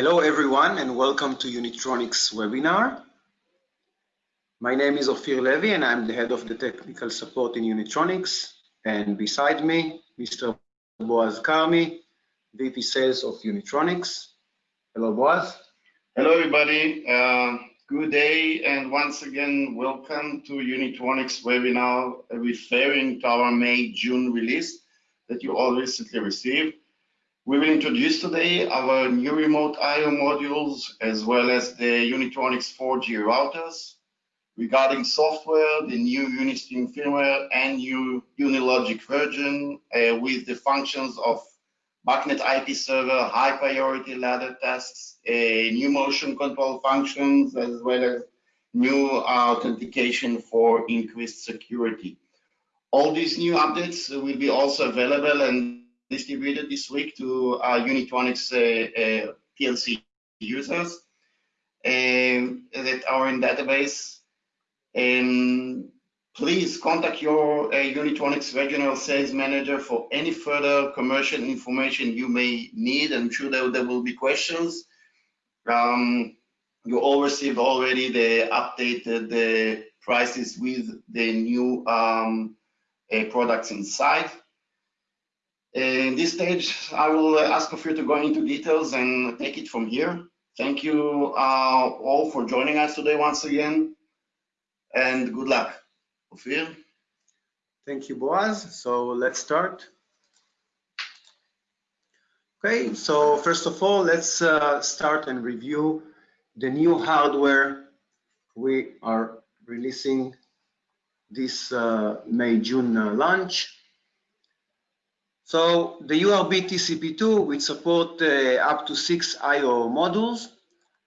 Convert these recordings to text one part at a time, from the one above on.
Hello everyone and welcome to Unitronics webinar. My name is Ophir Levy and I'm the head of the technical support in Unitronics and beside me Mr. Boaz Karmi, VP Sales of Unitronics. Hello Boaz. Hello everybody, uh, good day and once again welcome to Unitronics webinar referring to our May-June release that you all recently received. We will introduce today our new remote I.O. modules as well as the Unitronics 4G routers. Regarding software, the new Unistream firmware and new Unilogic version uh, with the functions of BACnet IP server, high priority ladder tasks, uh, new motion control functions, as well as new authentication for increased security. All these new updates will be also available and distributed this week to our Unitronics uh, uh, PLC users um, that are in database. Um, please contact your uh, Unitronics regional sales manager for any further commercial information you may need. I'm sure that there will be questions. Um, you all received already the updated the prices with the new um, uh, products inside. In this stage, I will ask of you to go into details and take it from here. Thank you uh, all for joining us today once again, and good luck. Ophir? Thank you, Boaz. So let's start. Okay, so first of all, let's uh, start and review the new hardware we are releasing this uh, May-June uh, launch. So the URB TCP2, which support uh, up to six I.O. modules,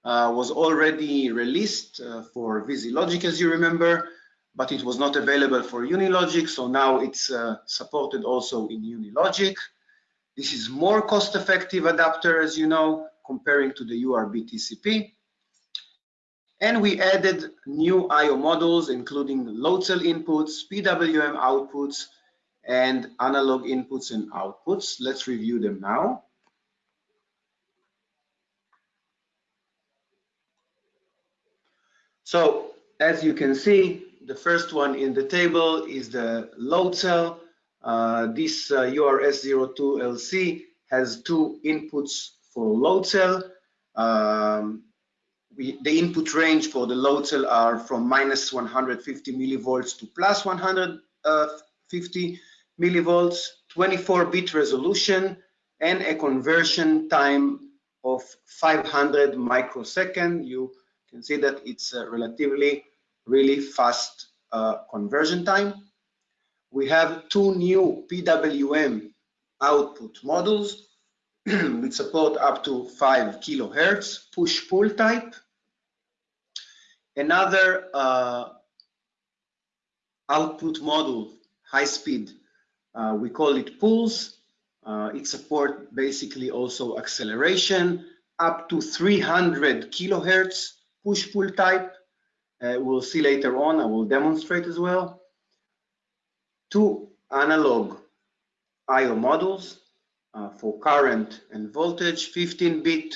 uh, was already released uh, for VisiLogic, as you remember, but it was not available for Unilogic, so now it's supported also in Unilogic. This is more cost-effective adapter, as you know, comparing to the URB TCP. And we added new I.O. modules, including load cell inputs, PWM outputs, and analog inputs and outputs. Let's review them now. So as you can see, the first one in the table is the load cell. Uh, this uh, URS02LC has two inputs for load cell. Um, we, the input range for the load cell are from minus 150 millivolts to plus 150 millivolts, 24-bit resolution, and a conversion time of 500 microsecond. You can see that it's a relatively really fast uh, conversion time. We have two new PWM output models which support up to 5 kilohertz push-pull type. Another uh, output model, high speed, uh, we call it pulse. Uh, it supports basically also acceleration up to 300 kilohertz push-pull type. Uh, we'll see later on, I will demonstrate as well. Two analog I.O. models uh, for current and voltage, 15-bit,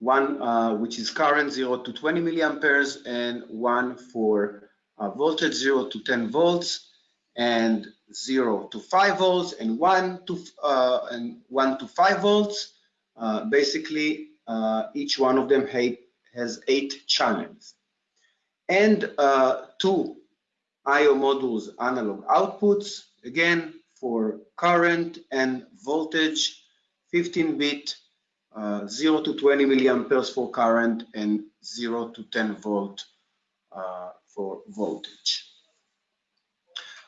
one uh, which is current 0 to 20 milliamperes and one for uh, voltage 0 to 10 volts and 0 to 5 volts and 1 to uh, and 1 to 5 volts. Uh, basically, uh, each one of them has eight channels. And uh, two I.O. modules analog outputs, again, for current and voltage, 15-bit, uh, 0 to 20 milliamperes for current and 0 to 10 volt uh, for voltage.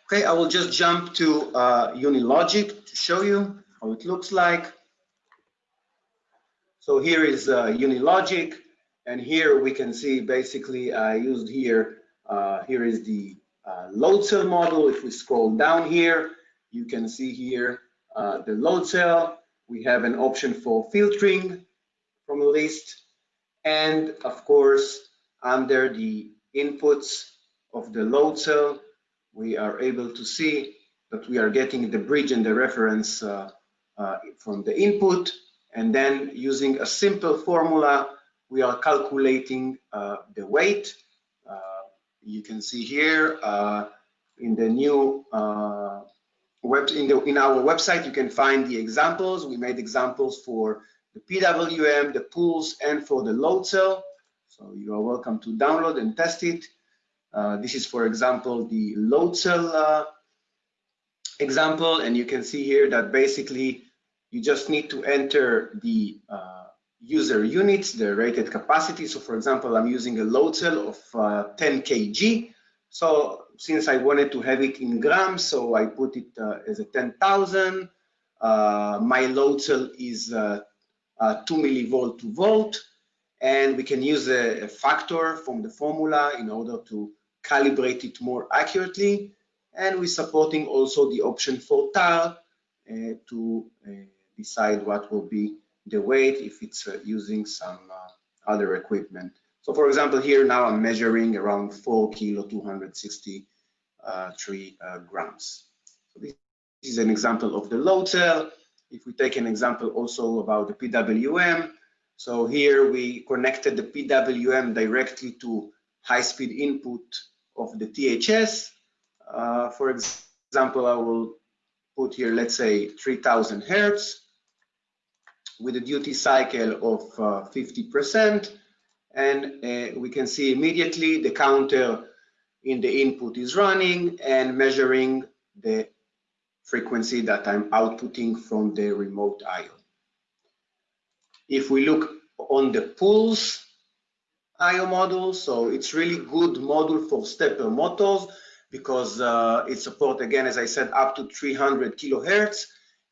Okay, I will just jump to uh, Unilogic to show you how it looks like. So here is uh, Unilogic, and here we can see basically I used here, uh, here is the uh, load cell model. If we scroll down here, you can see here uh, the load cell. We have an option for filtering from a list, and of course, under the inputs of the load cell, we are able to see that we are getting the bridge and the reference uh, uh, from the input And then using a simple formula, we are calculating uh, the weight. Uh, you can see here uh, in the new uh, web in, the, in our website, you can find the examples. We made examples for the PWM, the pulse, and for the load cell. So you are welcome to download and test it. Uh, this is, for example, the load cell uh, example, and you can see here that basically you just need to enter the uh, user units, the rated capacity. So for example, I'm using a load cell of uh, 10 kg. So since I wanted to have it in grams, so I put it uh, as a 10,000. Uh, my load cell is uh, uh, 2 millivolt to volt. And we can use a, a factor from the formula in order to calibrate it more accurately. And we're supporting also the option for tare uh, to uh, decide what will be the weight if it's uh, using some uh, other equipment. So for example, here now I'm measuring around 4 kilo 263 uh, grams. So this is an example of the load cell. If we take an example also about the PWM, so here we connected the PWM directly to high-speed input of the THS. Uh, for example, I will put here, let's say 3000 hertz with a duty cycle of 50%. Uh, and uh, we can see immediately the counter in the input is running and measuring the frequency that I'm outputting from the remote IO. If we look on the pulse IO model, so it's really good model for stepper motors because uh, it supports, again, as I said, up to 300 kilohertz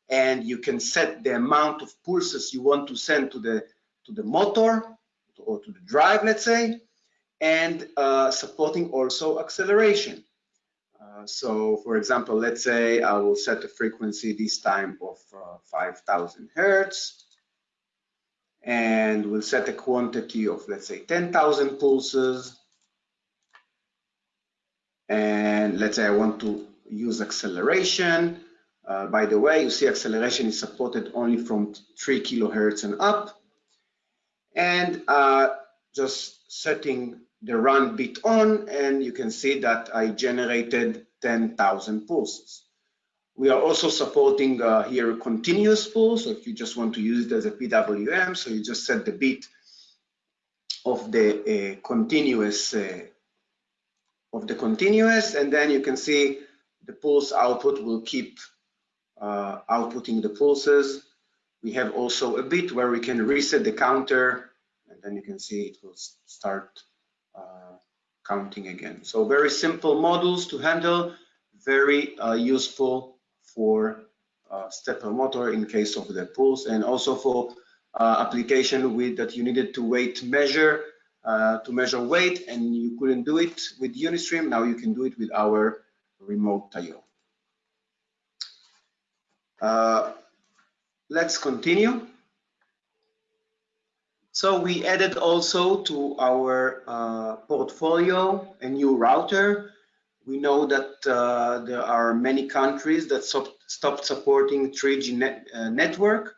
and you can set the amount of pulses you want to send to the to the motor or to the drive, let's say, and uh, supporting also acceleration. Uh, so, for example, let's say I will set the frequency this time of uh, 5,000 hertz, and we'll set a quantity of, let's say, 10,000 pulses. And let's say I want to use acceleration. Uh, by the way, you see acceleration is supported only from 3 kilohertz and up. And uh, just setting the run bit on, and you can see that I generated 10,000 pulses. We are also supporting uh, here continuous pulse, so if you just want to use it as a PWM, so you just set the bit of the uh, continuous uh, of the continuous, and then you can see the pulse output will keep uh, outputting the pulses. We have also a bit where we can reset the counter and then you can see it will start uh, counting again. So very simple models to handle, very uh, useful for uh, stepper motor in case of the pulse and also for uh, application with that you needed to weight measure uh, to measure weight and you couldn't do it with Unistream. Now you can do it with our remote IO. Uh, let's continue. So we added also to our uh, portfolio a new router. We know that uh, there are many countries that stopped supporting 3G net, uh, network,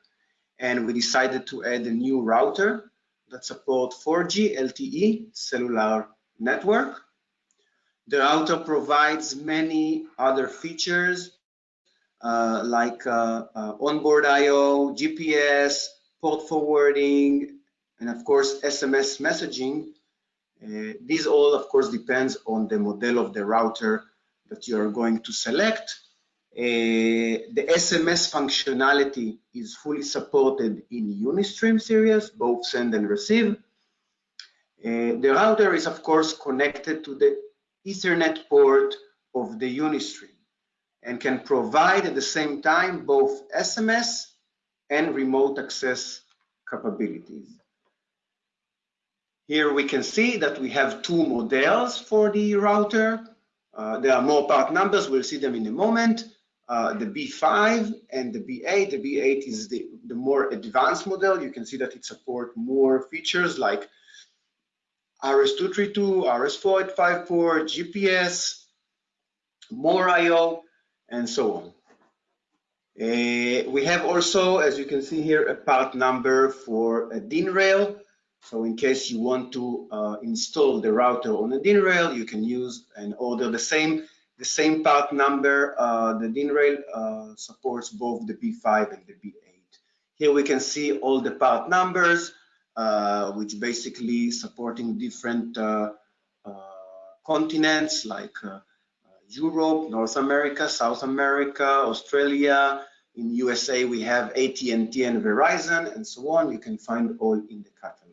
and we decided to add a new router that supports 4G LTE cellular network. The router provides many other features uh, like uh, uh, onboard I/O, GPS, port forwarding, and of course SMS messaging. These all, of course, depends on the model of the router that you are going to select. Uh, the SMS functionality is fully supported in Unistream series, both send and receive. Uh, the router is, of course, connected to the Ethernet port of the Unistream and can provide at the same time both SMS and remote access capabilities. Here we can see that we have two models for the router. Uh, there are more part numbers, we'll see them in a moment. Uh, the B5 and the B8. The B8 is the, the more advanced model. You can see that it supports more features like RS-232, RS-4854, GPS, more I.O., and so on. Uh, we have also, as you can see here, a part number for a DIN rail. So in case you want to uh, install the router on a DIN rail, you can use and order the same the same part number. Uh, the DIN rail uh, supports both the B5 and the B8. Here we can see all the part numbers, uh, which basically supporting different uh, continents like Europe, North America, South America, Australia. In USA, we have AT&T and Verizon and so on. You can find all in the catalog.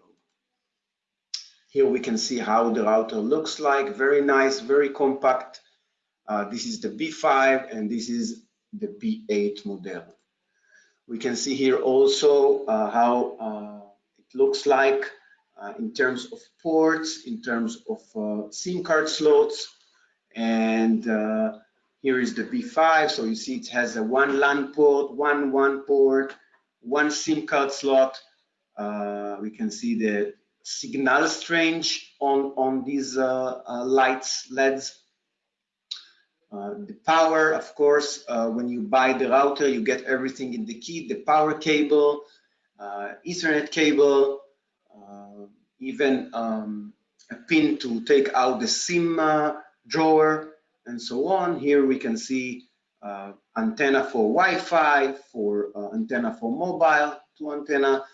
Here we can see how the router looks like. Very nice, very compact. Uh, this is the B5 and this is the B8 model. We can see here also uh, how uh, it looks like uh, in terms of ports, in terms of uh, SIM card slots, and uh, here is the B5. So you see it has a one LAN port, one WAN port, one SIM card slot. We can see the signal strength on on these uh, uh lights LEDs. Uh, the power, of course, when you buy the router, you get everything in the kit, the power cable, Ethernet cable, even um, a pin to take out the SIM drawer, and so on. Here we can see uh, antenna for Wi-Fi, for uh, antenna for mobile, two antenna,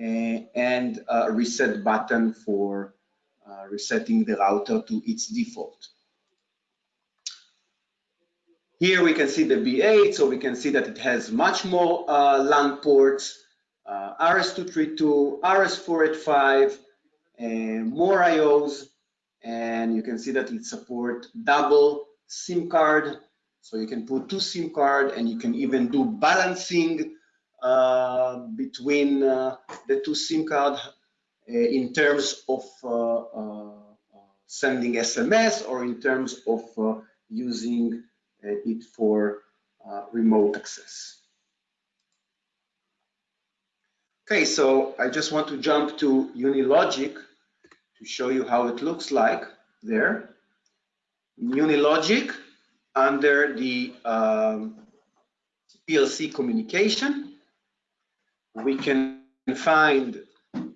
and a reset button for uh, resetting the router to its default. Here we can see the B8, so we can see that it has much more uh, LAN ports, uh, RS-232, RS-485, more IOs, and you can see that it support double SIM card. So you can put two SIM card and you can even do balancing between uh, the two SIM card uh, in terms of uh, uh, sending SMS or in terms of uh, using it for remote access. Okay, so I just want to jump to Unilogic to show you how it looks like there. Unilogic under the um, PLC communication, we can find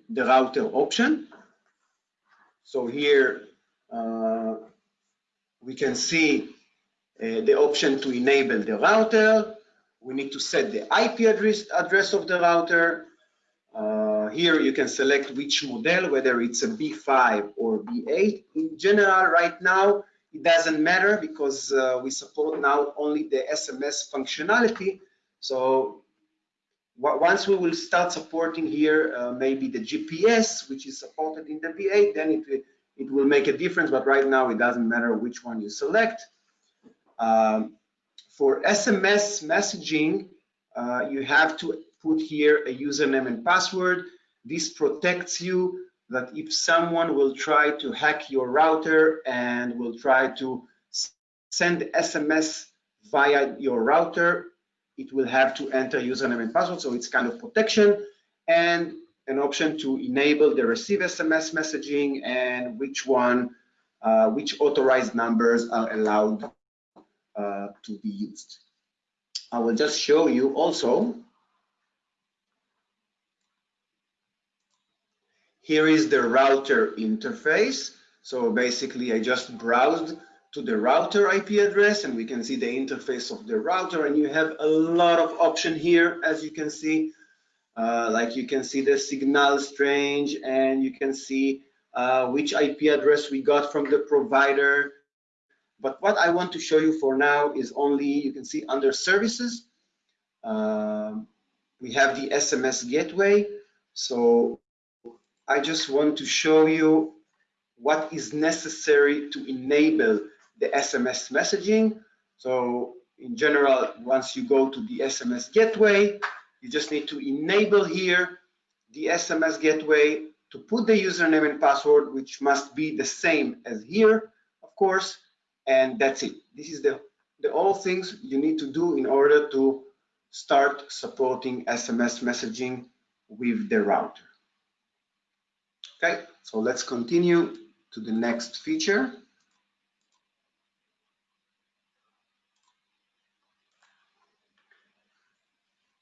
the router option. So here uh, we can see uh, the option to enable the router. We need to set the IP address, address of the router here you can select which model, whether it's a B5 or B8. In general, right now, it doesn't matter because uh, we support now only the SMS functionality. So once we will start supporting here, uh, maybe the GPS, which is supported in the B8, then it will, it will make a difference. But right now, it doesn't matter which one you select. Um, for SMS messaging, uh, you have to put here a username and password. This protects you that if someone will try to hack your router and will try to send SMS via your router, it will have to enter username and password. So it's kind of protection and an option to enable the receive SMS messaging and which one, uh, which authorized numbers are allowed uh, to be used. I will just show you also Here is the router interface. So basically I just browsed to the router IP address and we can see the interface of the router and you have a lot of option here as you can see. Uh, like you can see the signal strength and you can see uh, which IP address we got from the provider. But what I want to show you for now is only, you can see under services, uh, we have the SMS gateway. So I just want to show you what is necessary to enable the SMS messaging. So in general, once you go to the SMS gateway, you just need to enable here the SMS gateway to put the username and password, which must be the same as here, of course, and that's it. This is the, the all things you need to do in order to start supporting SMS messaging with the router. Okay, so let's continue to the next feature.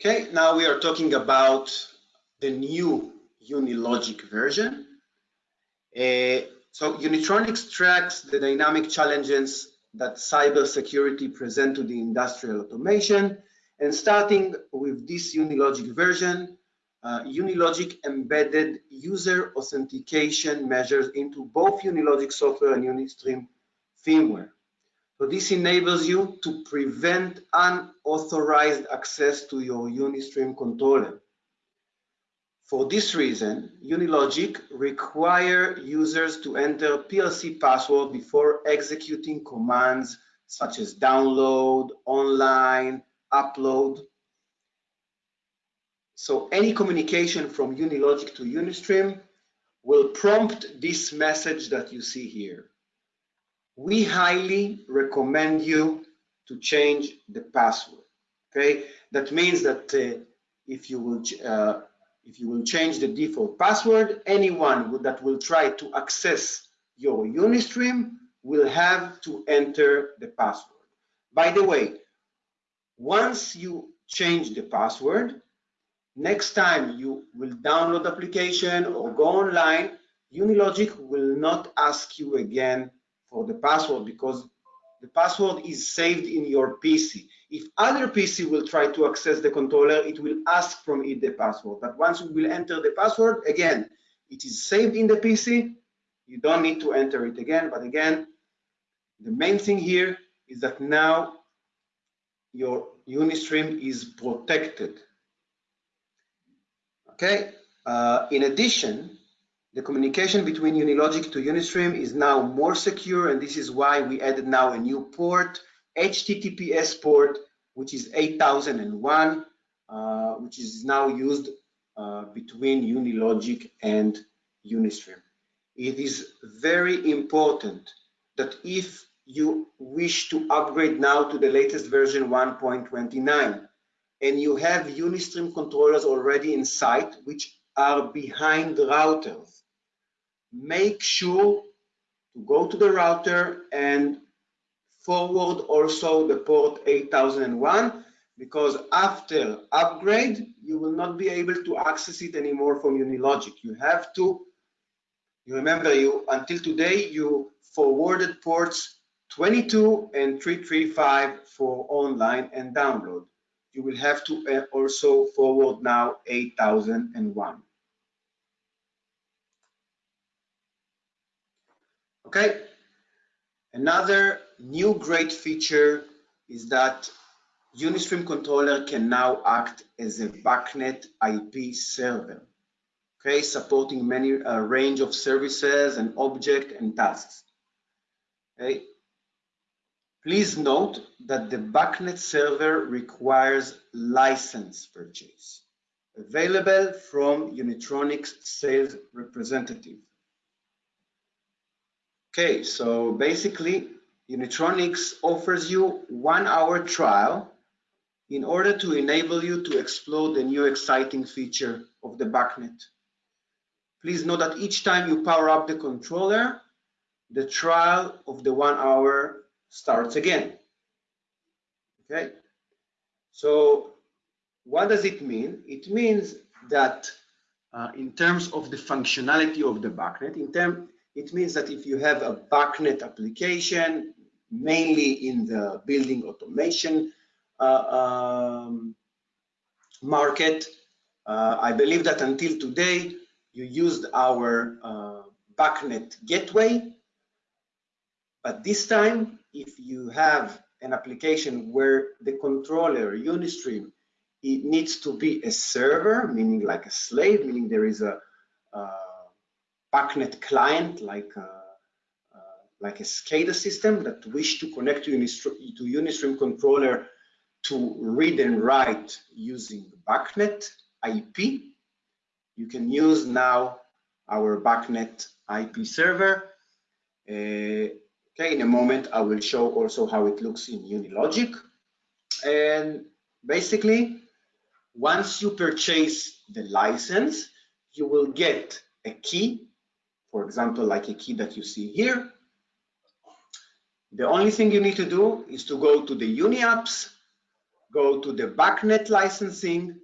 Okay, now we are talking about the new Unilogic version. Uh, so Unitronics tracks the dynamic challenges that cybersecurity present to the industrial automation. And starting with this Unilogic version, uh, Unilogic embedded user authentication measures into both Unilogic software and Unistream firmware. So this enables you to prevent unauthorized access to your Unistream controller. For this reason, Unilogic require users to enter PLC password before executing commands such as download, online, upload. So any communication from Unilogic to Unistream will prompt this message that you see here we highly recommend you to change the password. Okay, that means that uh, if you will uh, if you will change the default password, anyone that will try to access your Unistream will have to enter the password. By the way, once you change the password, next time you will download application or go online, Unilogic will not ask you again for the password because the password is saved in your PC. If other PC will try to access the controller, it will ask from it the password. But once you will enter the password, again, it is saved in the PC. You don't need to enter it again. But again, the main thing here is that now your Unistream is protected. Okay. Uh, in addition, the communication between Unilogic to Unistream is now more secure, and this is why we added now a new port, HTTPS port, which is 8001, uh, which is now used uh, between Unilogic and Unistream. It is very important that if you wish to upgrade now to the latest version 1.29 and you have Unistream controllers already in sight, which are behind routers, make sure to go to the router and forward also the port 8001 because after upgrade you will not be able to access it anymore from Unilogic. You have to, you remember you until today you forwarded ports 22 and 335 for online and download. You will have to uh, also forward now 8001. Okay. Another new great feature is that Unistream controller can now act as a BACnet IP server, okay, supporting many a range of services and object and tasks. Okay. Please note that the BACnet server requires license purchase, available from Unitronics sales representative. Okay, so basically Unitronics offers you one hour trial in order to enable you to explore the new exciting feature of the BACnet. Please note that each time you power up the controller, the trial of the one hour starts again. Okay, so what does it mean? It means that uh, in terms of the functionality of the BACnet, in, term, it means that if you have a BACnet application, mainly in the building automation uh, um, market, uh, I believe that until today, you used our uh, BACnet gateway. But this time, if you have an application where the controller, Unistream, it needs to be a server, meaning like a slave, meaning there is a, a BACnet client like a, uh, uh, like a SCADA system that wish to connect to Unistream, to Unistream controller to read and write using BACnet IP. You can use now our BACnet IP server. Uh, okay, in a moment I will show also how it looks in Unilogic. And basically, once you purchase the license, you will get a key for example, like a key that you see here. The only thing you need to do is to go to the UniApps, go to the BACnet licensing,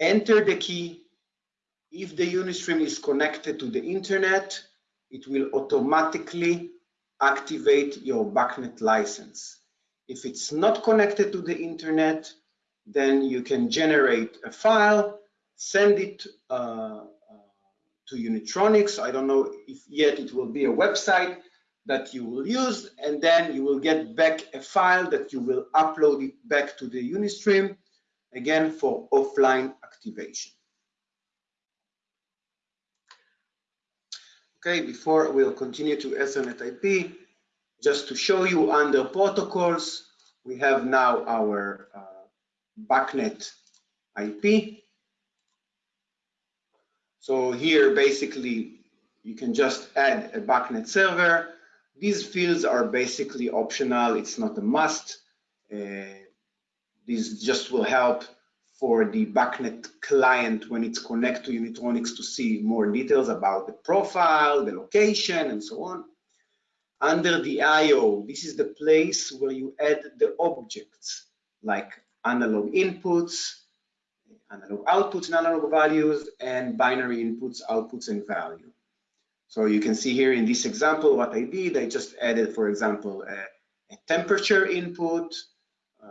enter the key. If the Unistream is connected to the internet, it will automatically activate your BACnet license. If it's not connected to the internet, then you can generate a file, send it uh, to Unitronics. I don't know if yet it will be a website that you will use, and then you will get back a file that you will upload it back to the Unistream, again for offline activation. Okay, before we'll continue to Ethernet IP, just to show you under protocols, we have now our uh, BACnet IP. So here, basically, you can just add a BACnet server. These fields are basically optional. It's not a must. Uh, this just will help for the BACnet client when it's connect to Unitronics to see more details about the profile, the location, and so on. Under the IO, this is the place where you add the objects like analog inputs, analog outputs and analog values, and binary inputs, outputs, and value. So you can see here in this example what I did. I just added, for example, a, a temperature input, uh,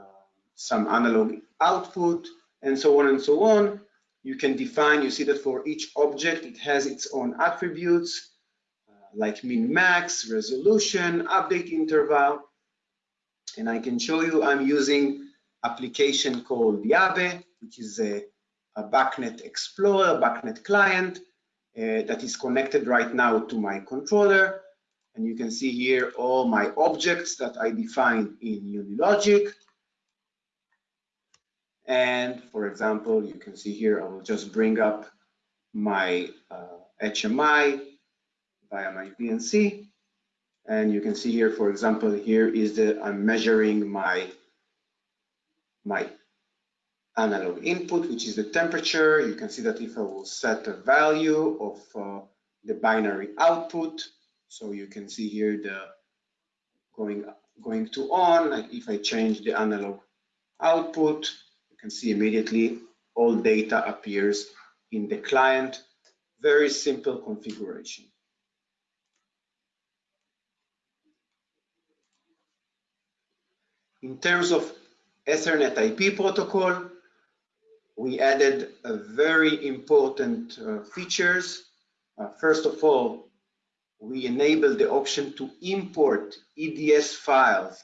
some analog output, and so on and so on. You can define, you see that for each object, it has its own attributes, uh, like min max, resolution, update interval. And I can show you I'm using application called Yabe, which is a, a BACnet Explorer, BACnet client uh, that is connected right now to my controller. And you can see here all my objects that I defined in Unilogic. And for example, you can see here, I will just bring up my uh, HMI via my VNC. And you can see here, for example, here is the, I'm measuring my my analog input, which is the temperature. You can see that if I will set a value of uh, the binary output, so you can see here the going going to on. If I change the analog output, you can see immediately all data appears in the client. Very simple configuration. In terms of Ethernet IP protocol, we added very important uh, features. Uh, first of all, we enabled the option to import EDS files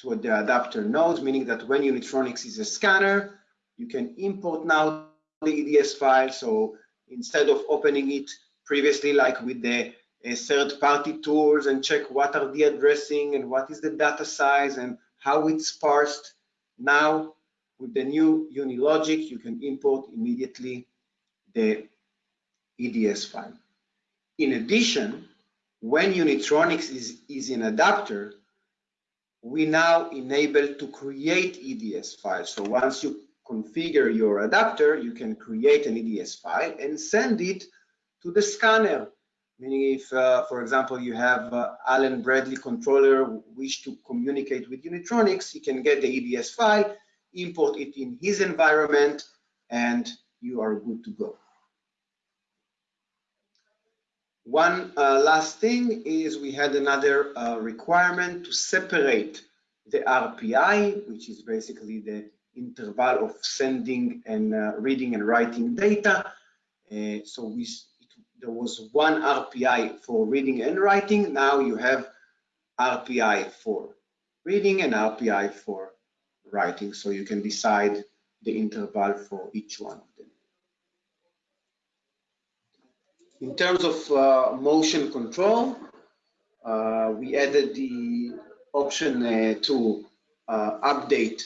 to the adapter nodes, meaning that when Unitronics is a scanner, you can import now the EDS file. So instead of opening it previously like with the uh, third-party tools and check what are the addressing and what is the data size and how it's parsed. Now, with the new Unilogic, you can import immediately the EDS file. In addition, when Unitronics is, is in adapter, we now enable to create EDS files. So once you configure your adapter, you can create an EDS file and send it to the scanner Meaning if, uh, for example, you have uh, Allen Bradley controller wish to communicate with Unitronics, he can get the EDS file, import it in his environment, and you are good to go. One uh, last thing is we had another uh, requirement to separate the RPI, which is basically the interval of sending and uh, reading and writing data. Uh, so we there was one RPI for reading and writing. Now you have RPI for reading and RPI for writing. So you can decide the interval for each one of them. In terms of uh, motion control, uh, we added the option uh, to uh, update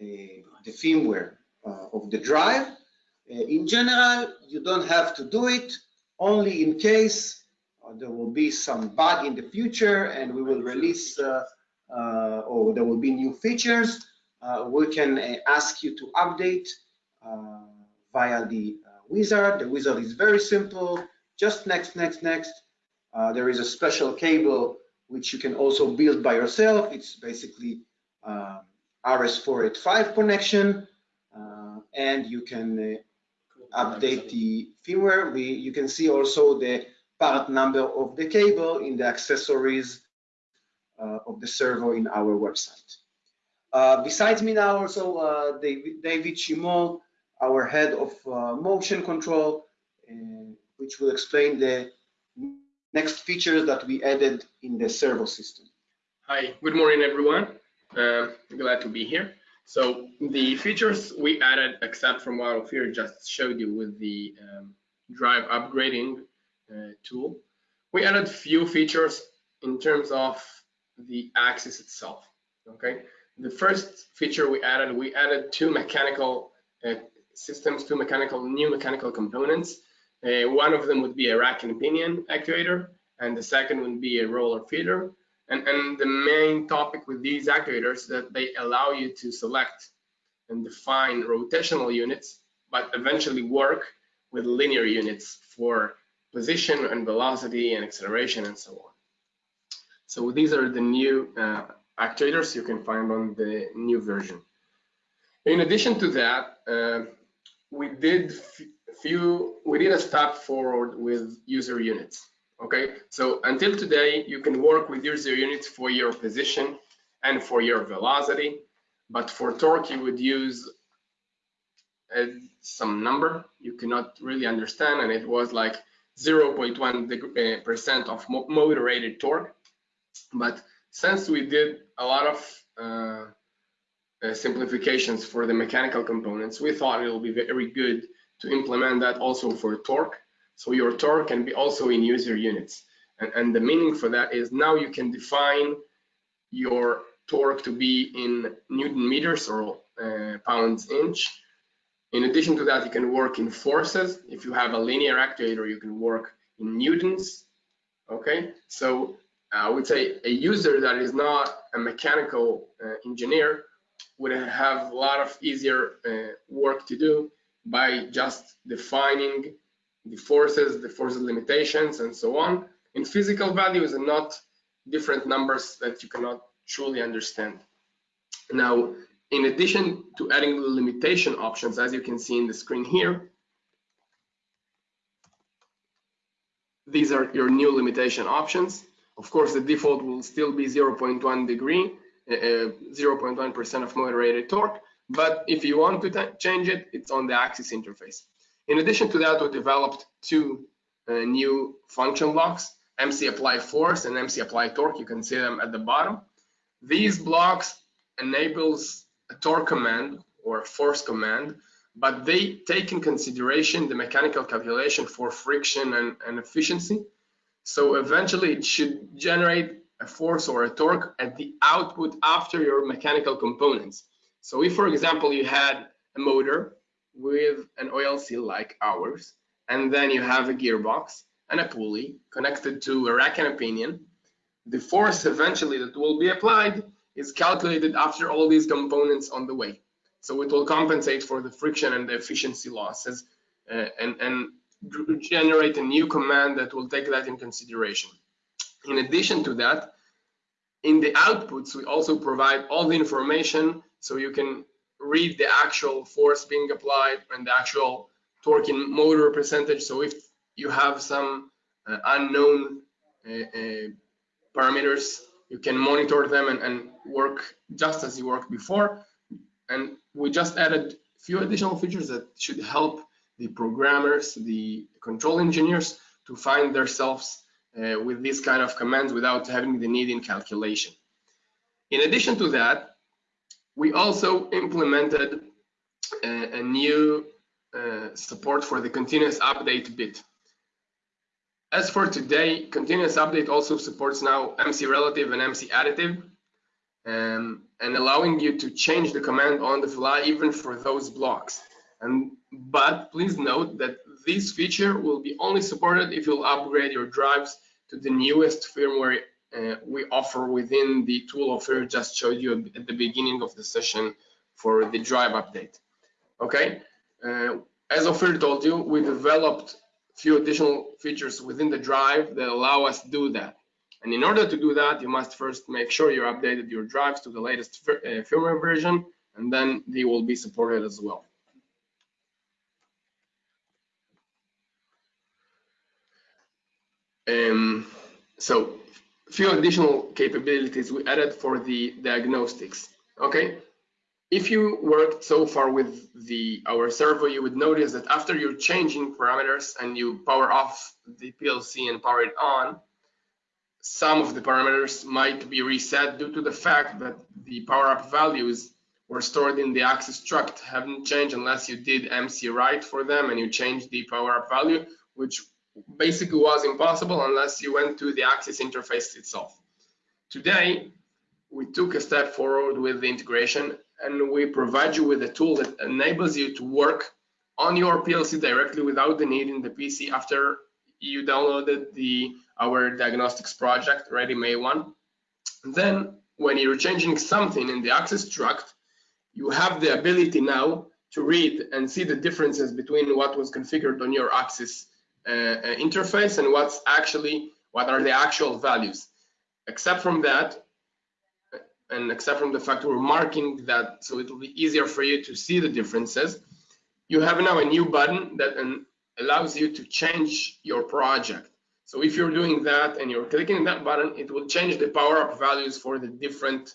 uh, the firmware uh, of the drive. in general, you don't have to do it only in case there will be some bug in the future and we will release or there will be new features, we can uh, ask you to update uh, via the wizard. The wizard is very simple, just next, next, next. there is a special cable which you can also build by yourself. It's basically RS485 connection, uh, and you can uh, update the firmware. We, you can see also the part number of the cable in the accessories uh, of the servo in our website. Uh, besides me now also uh, David, David our head of uh, motion control, which will explain the next features that we added in the servo system. Hi, good morning everyone. Uh, glad to be here. So the features we added, except from what Ophir just showed you with the um, drive upgrading uh, tool, we added few features in terms of the axis itself. Okay, the first feature we added, we added two mechanical uh, systems, two mechanical new mechanical components. Uh, one of them would be a rack and pinion actuator, and the second would be a roller feeder. And, and the main topic with these actuators that they allow you to select and define rotational units, but eventually work with linear units for position and velocity and acceleration and so on. So these are the new uh, actuators you can find on the new version. In addition to that, uh, we did few we did a step forward with user units. Okay, so until today, you can work with user units for your position and for your velocity, but for torque, you would use uh, some number you cannot really understand, and it was like 0.1 uh, of motor rated torque. But since we did a lot of uh, uh, simplifications for the mechanical components, we thought it will be very good to implement that also for torque. So your torque can be also in user units. And, and the meaning for that is now you can define your torque to be in Newton meters or uh, pounds inch. In addition to that, you can work in forces. If you have a linear actuator, you can work in newtons. Okay, so I would say a user that is not a mechanical uh, engineer would have a lot of easier uh, work to do by just defining the forces, the forces limitations, and so on in physical values and not different numbers that you cannot truly understand. Now, in addition to adding the limitation options, as you can see in the screen here, these are your new limitation options. Of course, the default will still be 0.1 degree, 0.1% uh, of motor rated torque, but if you want to change it, it's on the axis interface. In addition to that, we developed two uh, new function blocks, MC apply force and MC apply torque. You can see them at the bottom. These blocks enables a torque command or a force command, but they take in consideration the mechanical calculation for friction and, and efficiency. So eventually it should generate a force or a torque at the output after your mechanical components. So if, for example, you had a motor with an OLC like ours, and then you have a gearbox and a pulley connected to a rack and a pinion, the force eventually that will be applied is calculated after all these components on the way. So it will compensate for the friction and the efficiency losses uh, and, and generate a new command that will take that in consideration. In addition to that, in the outputs, we also provide all the information so you can read the actual force being applied and the actual torque in motor percentage. So if you have some uh, unknown uh, uh, parameters, you can monitor them and, and, work just as you worked before. And we just added a few additional features that should help the programmers, the control engineers to find themselves uh, with these kind of commands without having the need in calculation. In addition to that, we also implemented a, a new uh, support for the continuous update bit. As for today, continuous update also supports now MC relative and MC additive, um, and allowing you to change the command on the fly even for those blocks. And but please note that this feature will be only supported if you'll upgrade your drives to the newest firmware uh, we Ophir within the tool offer just showed you at the beginning of the session for the drive update. Okay, uh, as Ophir told you, we developed few additional features within the drive that allow us to do that. And in order to do that, you must first make sure you updated your drives to the latest uh, firmware version, and then they will be supported as well. Um, so a few additional capabilities we added for the diagnostics. Okay, if you worked so far with the our servo, you would notice that after you're changing parameters and you power off the PLC and power it on, some of the parameters might be reset due to the fact that the power up values were stored in the axis struct haven't changed unless you did MC write for them and you changed the power up value, which basically was impossible unless you went to the Axis interface itself. Today, we took a step forward with the integration and we provide you with a tool that enables you to work on your PLC directly without the need in the PC after you downloaded the our diagnostics project, Ready May 1. Then when you're changing something in the axis struct, you have the ability now to read and see the differences between what was configured on your uh, interface and what's actually what are the actual values. Except from that, and except from the fact we're marking that so it will be easier for you to see the differences, you have now a new button that allows you to change your project. So if you're doing that and you're clicking that button, it will change the power up values for the different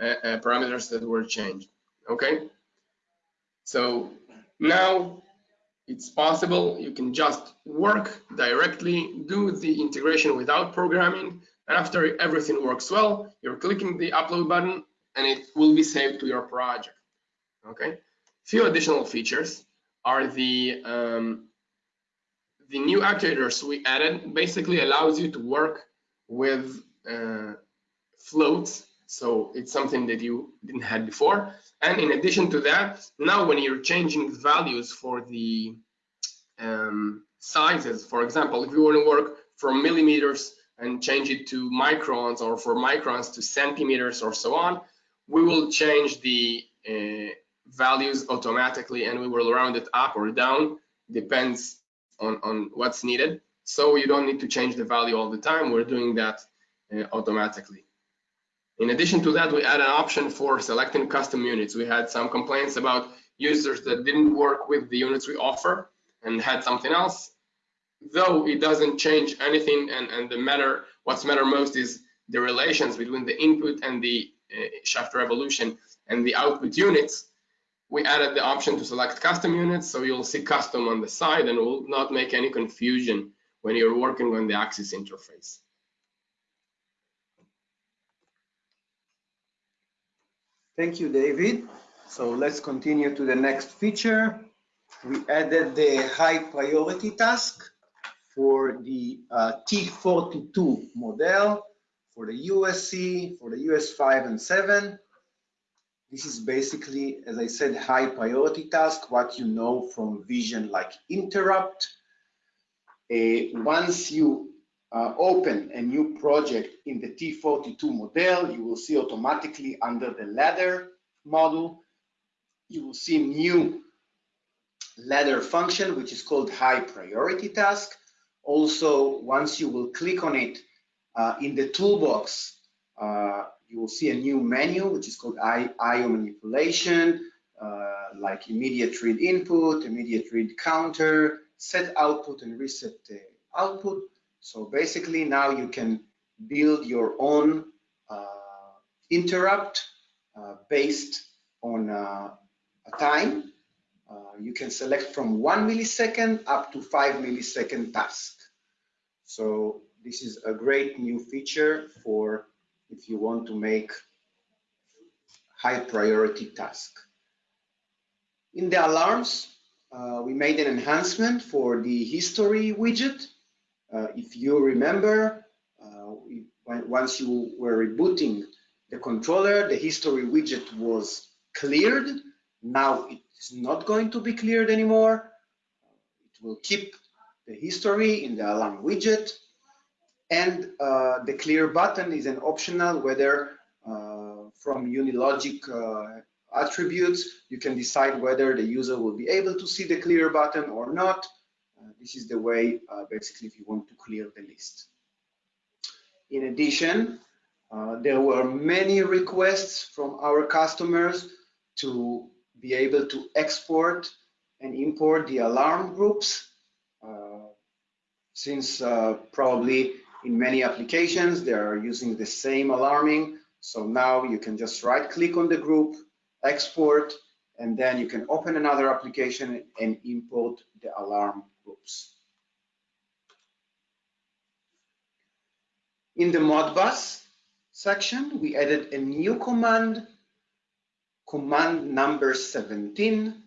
uh, uh, parameters that were changed. Okay. So now it's possible you can just work directly, do the integration without programming, and after everything works well, you're clicking the upload button and it will be saved to your project. Okay. Few additional features are the um, the new actuators we added basically allows you to work with uh, floats. So it's something that you didn't have before. And in addition to that, now when you're changing values for the um, sizes, for example, if you want to work from millimeters and change it to microns or for microns to centimeters or so on, we will change the uh, values automatically and we will round it up or down, depends on, on what's needed. So you don't need to change the value all the time. We're doing that uh, automatically. In addition to that, we add an option for selecting custom units. We had some complaints about users that didn't work with the units we offer and had something else. Though it doesn't change anything and, and the matter, what's matter most is the relations between the input and the uh, shaft revolution and the output units, we added the option to select custom units, so you'll see custom on the side and will not make any confusion when you're working on the axis interface. Thank you, David. So let's continue to the next feature. We added the high priority task for the uh, T42 model, for the USC, for the US 5 and 7. This is basically, as I said, high priority task, what you know from vision like interrupt. Uh, once you uh, open a new project in the T42 model, you will see automatically under the ladder model, you will see new ladder function, which is called high priority task. Also, once you will click on it uh, in the toolbox, uh, you will see a new menu, which is called IO manipulation, uh, like immediate read input, immediate read counter, set output and reset output. So basically now you can build your own uh, interrupt uh, based on uh, a time. Uh, you can select from one millisecond up to five millisecond task. So this is a great new feature for if you want to make high priority task. In the alarms, uh, we made an enhancement for the history widget. Uh, if you remember, uh, once you were rebooting the controller, the history widget was cleared. Now it is not going to be cleared anymore. It will keep the history in the alarm widget. And uh, the clear button is an optional whether uh, from Unilogic uh, attributes, you can decide whether the user will be able to see the clear button or not. This is the way, uh, basically, if you want to clear the list. In addition, uh, there were many requests from our customers to be able to export and import the alarm groups uh, since uh, probably in many applications they are using the same alarming so now you can just right click on the group export and then you can open another application and import the alarm in the modbus section, we added a new command, command number 17.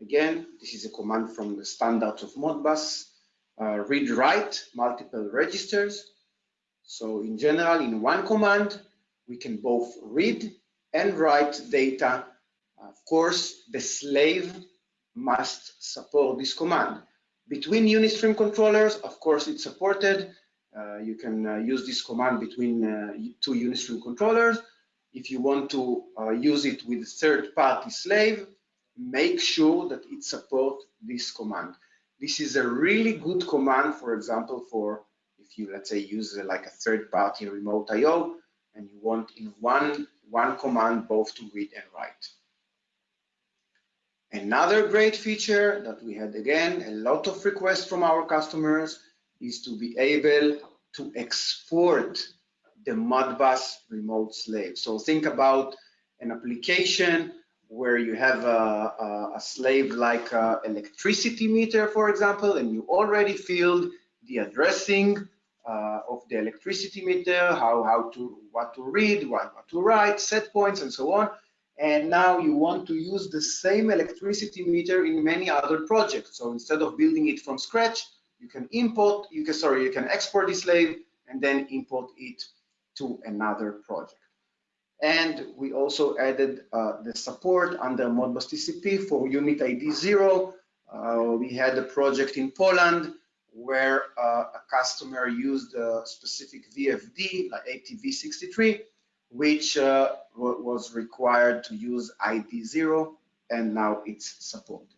Again, this is a command from the standards of Modbus, uh, read write multiple registers. So in general, in one command, we can both read and write data. Of course, the slave must support this command. Between Unistream controllers, of course, it's supported. Uh, you can uh, use this command between uh, two Unistream controllers. If you want to use it with third-party slave, make sure that it supports this command. This is a really good command, for example, for if you, let's say, use like a third-party remote I.O. and you want in one, one command both to read and write. Another great feature that we had, again, a lot of requests from our customers is to be able to export the Modbus remote slave. So think about an application where you have a, a, a slave like a electricity meter, for example, and you already filled the addressing uh, of the electricity meter, how, how to, what to read, what, what to write, set points, and so on. And now you want to use the same electricity meter in many other projects. So instead of building it from scratch, you can import, you can, sorry, you can export the slave and then import it to another project. And we also added uh, the support under Modbus TCP for unit ID zero. Uh, we had a project in Poland where uh, a customer used a specific VFD, like ATV63, which uh, was required to use ID zero, and now it's supported.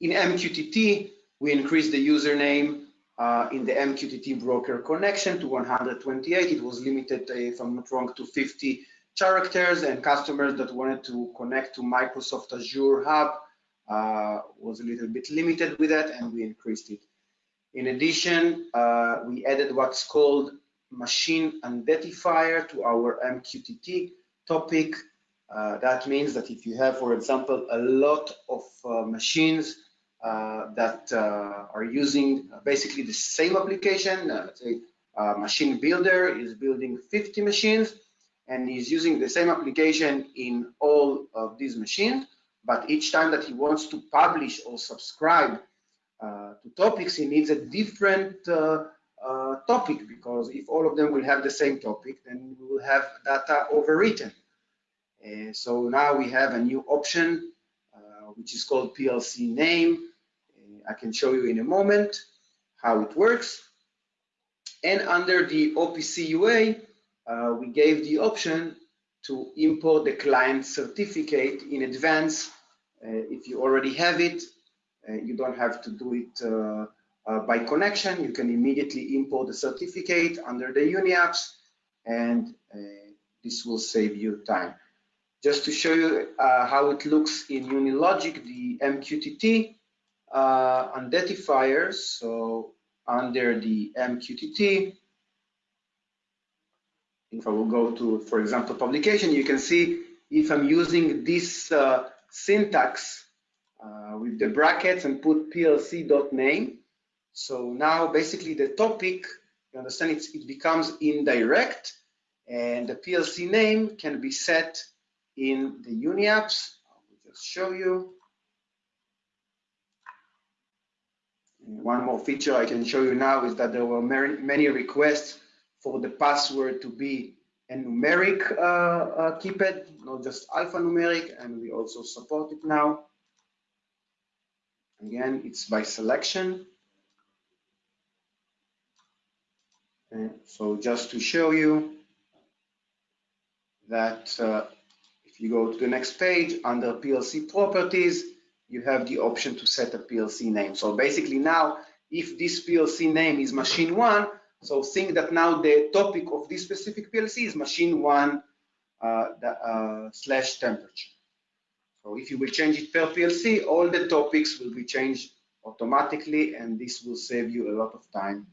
In MQTT, we increased the username uh, in the MQTT broker connection to 128. It was limited, uh, if I'm not wrong, to 50 characters and customers that wanted to connect to Microsoft Azure Hub uh, was a little bit limited with that and we increased it. In addition, uh, we added what's called machine identifier to our MQTT topic. Uh, that means that if you have, for example, a lot of uh, machines uh, that uh, are using basically the same application. Uh, let's say machine builder is building 50 machines and he's using the same application in all of these machines. But each time that he wants to publish or subscribe to topics, he needs a different uh, uh, topic because if all of them will have the same topic, then we will have data overwritten. so now we have a new option which is called PLC name. I can show you in a moment how it works. And under the OPC UA, uh, we gave the option to import the client certificate in advance. Uh, if you already have it, uh, you don't have to do it uh, uh, by connection. You can immediately import the certificate under the UniApps, and uh, this will save you time. Just to show you how it looks in UniLogic, the MQTT, uh, identifiers. So under the MQTT, if I will go to, for example, publication, you can see if I'm using this uh, syntax uh, with the brackets and put plc.name. So now basically the topic, you understand, it becomes indirect and the PLC name can be set in the UniApps. I will just show you. One more feature I can show you now is that there were many requests for the password to be a numeric uh, uh, keypad, not just alphanumeric, and we also support it now. Again, it's by selection. And so just to show you that uh, if you go to the next page under PLC properties, you have the option to set a PLC name. So basically now, if this PLC name is machine one, So think that now the topic of this specific PLC is machine one uh, the, uh, slash temperature. So if you will change it per PLC, all the topics will be changed automatically, and this will save you a lot of time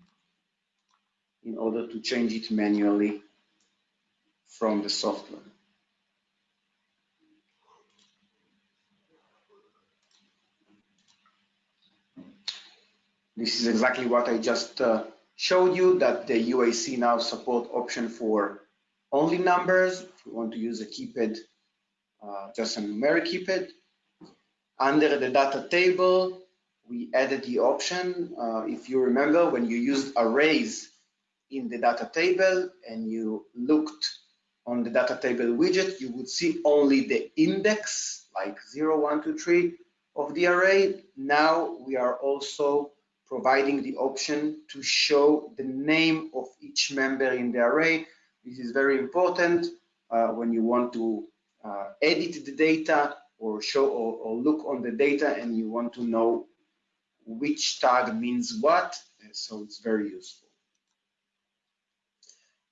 in order to change it manually from the software. This is exactly what I just uh, showed you that the UAC now support option for only numbers. If you want to use a keypad, uh, just a numeric keypad. Under the data table, we added the option. Uh, if you remember, when you used arrays in the data table and you looked on the data table widget, you would see only the index, like 0, 1, 2, 3 of the array. Now we are also providing the option to show the name of each member in the array. This is very important uh, when you want to uh, edit the data or show or, or, look on the data and you want to know which tag means what. So it's very useful.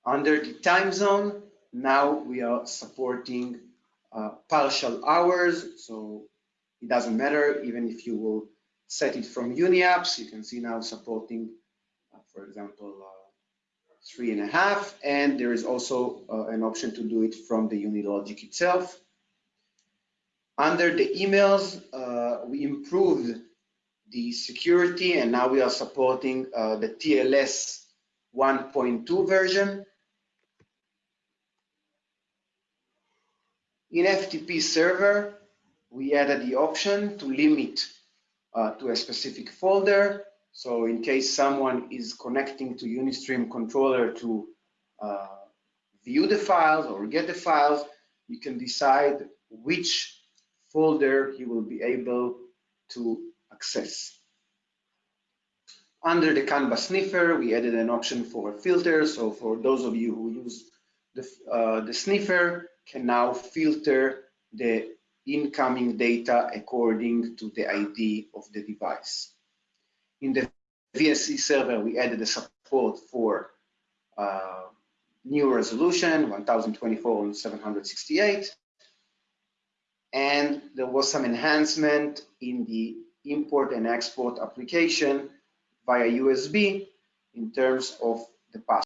Under the time zone, now we are supporting uh, partial hours. So it doesn't matter even if you will set it from UniApps. You can see now supporting, uh, for example, uh, three and a half, and there is also uh, an option to do it from the Unilogic itself. Under the emails, uh, we improved the security, and now we are supporting uh, the TLS 1.2 version. In FTP server, we added the option to limit uh, to a specific folder. So in case someone is connecting to Unistream controller to uh, view the files or get the files, you can decide which folder he will be able to access. Under the CANbus sniffer, we added an option for a filter. So for those of you who use the, uh, the sniffer, can now filter the incoming data according to the ID of the device. In the VNC server, we added a support for uh, new resolution, 1024 on 768. And there was some enhancement in the import and export application via USB in terms of the path.